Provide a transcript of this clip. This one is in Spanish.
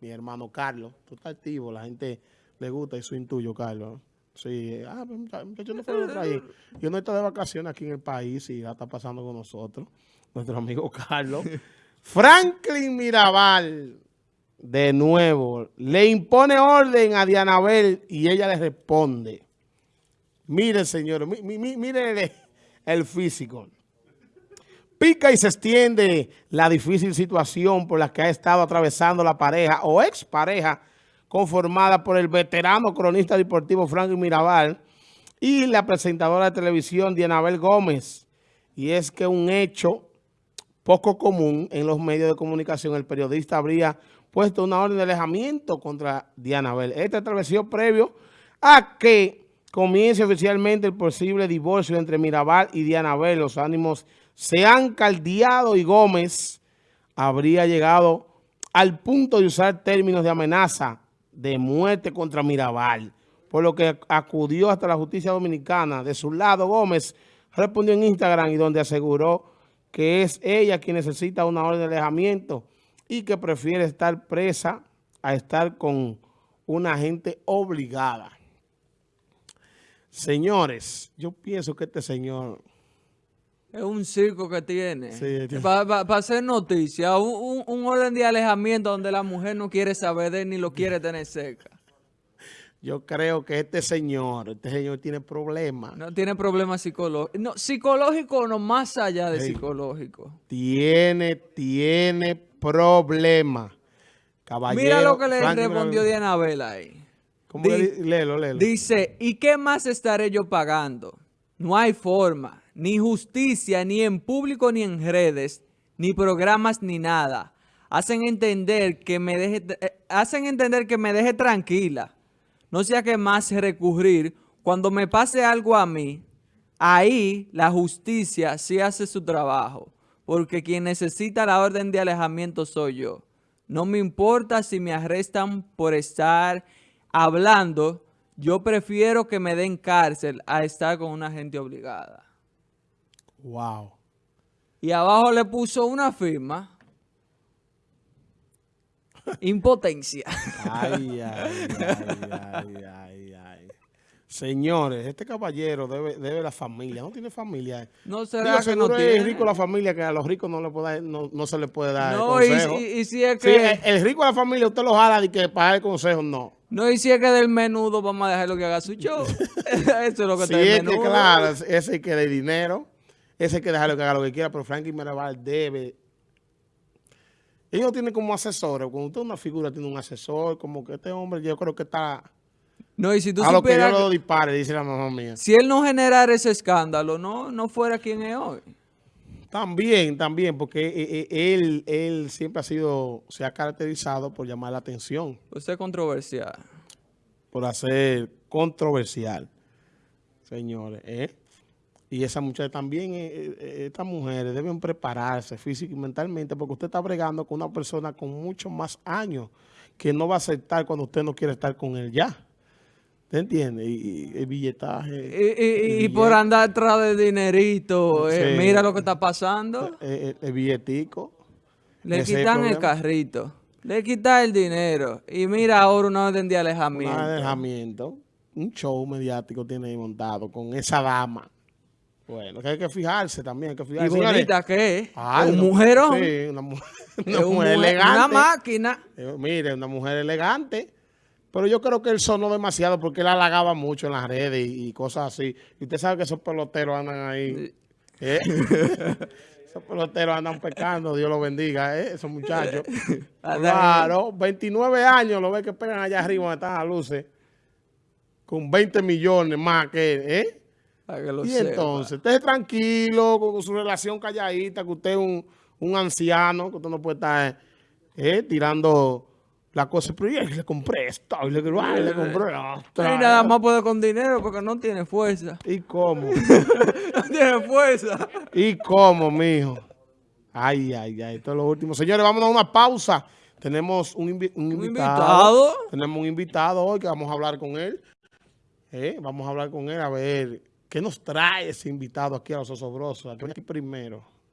mi hermano Carlos. Tú estás activo, la gente le gusta y eso intuyo, Carlos. Sí, ah, pues, muchachos no fueron de. Yo no estoy de vacaciones aquí en el país y ya está pasando con nosotros, nuestro amigo Carlos. Franklin Mirabal, de nuevo, le impone orden a Dianabel y ella le responde. Miren, señores, miren el físico. Pica y se extiende la difícil situación por la que ha estado atravesando la pareja o expareja conformada por el veterano cronista deportivo Franklin Mirabal y la presentadora de televisión Dianabel Gómez. Y es que un hecho poco común en los medios de comunicación, el periodista habría puesto una orden de alejamiento contra Dianabel. Este atravesó previo a que comience oficialmente el posible divorcio entre Mirabal y Dianabel. Los ánimos se han caldeado y Gómez habría llegado al punto de usar términos de amenaza de muerte contra Mirabal, por lo que acudió hasta la justicia dominicana. De su lado, Gómez respondió en Instagram y donde aseguró que es ella quien necesita una orden de alejamiento y que prefiere estar presa a estar con una gente obligada. Señores, yo pienso que este señor es un circo que tiene. Para hacer noticia, un, orden de alejamiento donde la mujer no quiere saber de él ni lo quiere tener cerca. Yo creo que este señor, este señor tiene problemas. No tiene problemas psicológicos. No, psicológico no, más allá de psicológico. Tiene, tiene problemas. Mira lo que le respondió Diana Vela ahí. ¿Cómo léelo, léelo. Dice, ¿y qué más estaré yo pagando? No hay forma ni justicia, ni en público, ni en redes, ni programas, ni nada. Hacen entender que me deje, eh, hacen entender que me deje tranquila. No sea que más recurrir. Cuando me pase algo a mí, ahí la justicia sí hace su trabajo. Porque quien necesita la orden de alejamiento soy yo. No me importa si me arrestan por estar hablando. Yo prefiero que me den cárcel a estar con una gente obligada. Wow. Y abajo le puso una firma. Impotencia. Ay, ay, ay, ay, ay, Señores, este caballero debe, debe la familia. ¿No tiene familia? No será que no tiene. es rico la familia que a los ricos no, le puede, no, no se le puede dar no, el consejo. Y, si es que... el, rico de la familia usted lo jala y que para el consejo, no. No, y si es que del menudo vamos a dejarlo que haga su show. Eso es lo que sí, está menudo. que claro, ese que de dinero. Ese hay que dejarlo que haga lo que quiera, pero Frankie Mirabal debe... Ellos tienen como asesores. Cuando usted es una figura, tiene un asesor, como que este hombre yo creo que está... No, y si tú a lo que yo lo dispare, dice la mamá mía. Si él no generara ese escándalo, no, no fuera quien es hoy. También, también, porque eh, eh, él, él siempre ha sido, se ha caracterizado por llamar la atención. Por ser controversial. Por hacer controversial, señores. ¿eh? Y esa muchacha también, eh, eh, estas mujeres deben prepararse física y mentalmente porque usted está bregando con una persona con muchos más años que no va a aceptar cuando usted no quiere estar con él ya. ¿Te entiende? Y, el billetaje. Y, por andar atrás de dinerito, eh, mira lo que está pasando. El, billetico. Le quitan el, carrito. Le quitan el dinero. Y mira ahora una orden de alejamiento. Un alejamiento. Un show mediático tiene ahí montado con esa dama. Bueno, que hay que fijarse también, hay que fijarse. ¿Y bonita qué es? ¿Un mujerón? Sí, una, mujer, elegante. Una máquina. Eh, mire, una mujer elegante. Pero yo creo que él sonó demasiado porque él halagaba mucho en las redes y, cosas así. Y usted sabe que esos peloteros andan ahí. ¿eh? esos peloteros andan pecando, Dios los bendiga, ¿eh? esos muchachos. claro, 29 años lo ve que pegan allá arriba donde están las luces. Con 20 millones más que él, ¿eh? Y entonces, esté tranquilo con su relación calladita, que usted es un, anciano, que usted no puede estar eh, tirando la cosa. Pero y le compré esto, y le, le compré esto. Y nada más puede con dinero porque no tiene fuerza. ¿Y cómo? no tiene fuerza. ¿Y cómo, mijo? Ay, ay, ay. Esto es lo último. Señores, vamos a una pausa. Tenemos un, invitado. Tenemos un invitado hoy que vamos a hablar con él. Eh, vamos a hablar con él a ver ¿Qué nos trae ese invitado aquí a los osobrosos? Aquí primero.